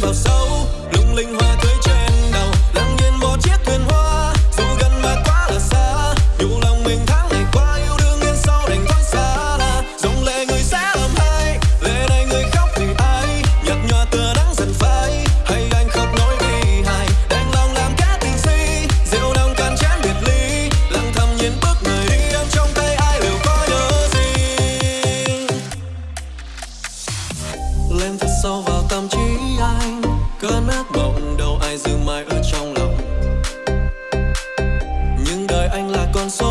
vào sâu, lung linh hoa tươi trên đầu, lặng nhìn một chiếc thuyền hoa. Dù gần mà quá là xa nhủ lòng mình tháng ngày qua, yêu đương yên sâu đành thoát xa. Là dòng lệ người sẽ làm hai lệ này người khóc vì ai? Nhạt nhòa tựa nắng dần phai, hay anh khóc nói vì hài? Đành lòng làm kẻ tình si, rượu nồng cạn chén biệt ly. Lặng thầm nhìn bước người đi em trong tay ai liệu có nhớ gì? Lên thật sâu vào tâm trí cơn ác mộng, đâu ai giữ mãi ở trong lòng. Nhưng đời anh là con số